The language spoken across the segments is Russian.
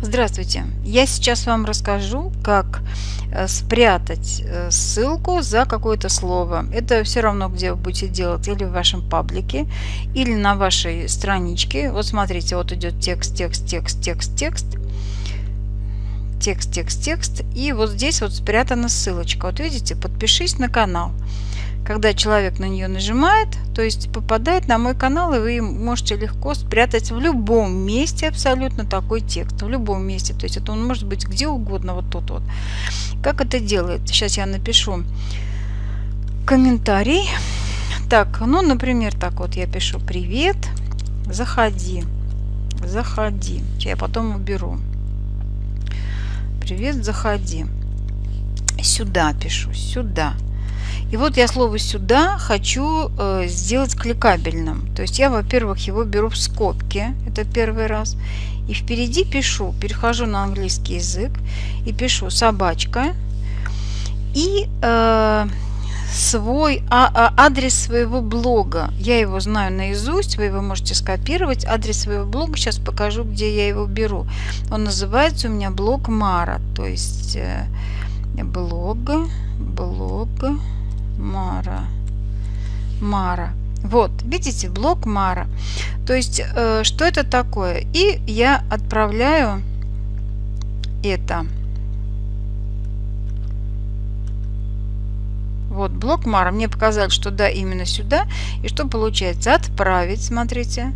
Здравствуйте! Я сейчас вам расскажу, как э, спрятать э, ссылку за какое-то слово. Это все равно, где вы будете делать, или в вашем паблике, или на вашей страничке. Вот смотрите, вот идет текст, текст, текст, текст, текст. Текст, текст, текст. И вот здесь вот спрятана ссылочка. Вот видите, подпишись на канал когда человек на нее нажимает, то есть попадает на мой канал, и вы можете легко спрятать в любом месте абсолютно такой текст. В любом месте. То есть это он может быть где угодно, вот тут вот. Как это делает? Сейчас я напишу комментарий. Так, ну, например, так вот я пишу «Привет, заходи, заходи». Я потом уберу. «Привет, заходи». Сюда пишу, сюда. И вот я слово «сюда» хочу э, сделать кликабельным. То есть я, во-первых, его беру в скобки, это первый раз. И впереди пишу, перехожу на английский язык и пишу «собачка». И э, свой а, а, адрес своего блога. Я его знаю наизусть, вы его можете скопировать. Адрес своего блога сейчас покажу, где я его беру. Он называется у меня блог Мара. То есть э, блог, блог. Мара. Вот, видите, блок Мара. То есть, э, что это такое? И я отправляю это. Вот, блок Мара. Мне показали, что да, именно сюда. И что получается? Отправить, смотрите.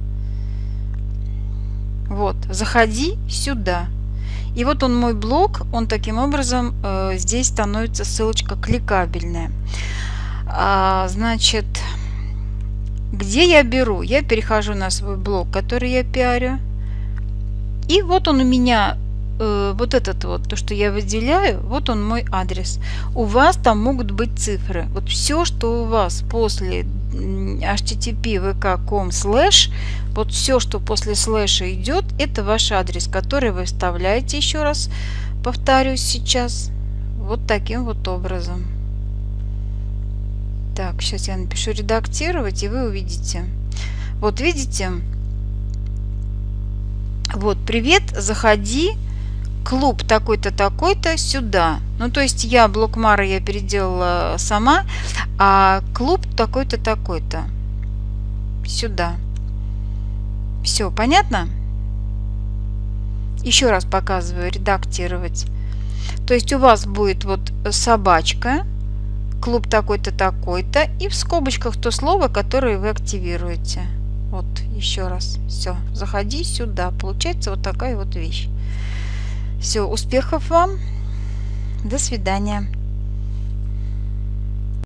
Вот, заходи сюда. И вот он мой блок, он таким образом, э, здесь становится ссылочка кликабельная. А, значит, где я беру? Я перехожу на свой блог, который я пиарю. И вот он у меня, э, вот этот вот, то, что я выделяю, вот он мой адрес. У вас там могут быть цифры. Вот все, что у вас после http vk.com slash, вот все, что после слэша идет, это ваш адрес, который вы вставляете еще раз, повторюсь сейчас, вот таким вот образом. Так, сейчас я напишу редактировать, и вы увидите. Вот видите? Вот, привет, заходи, клуб такой-то, такой-то сюда. Ну, то есть я блок Мара я переделала сама, а клуб такой-то, такой-то сюда. Все, понятно? Еще раз показываю, редактировать. То есть у вас будет вот собачка, клуб такой-то, такой-то, и в скобочках то слово, которое вы активируете. Вот, еще раз. Все, заходи сюда. Получается вот такая вот вещь. Все, успехов вам. До свидания.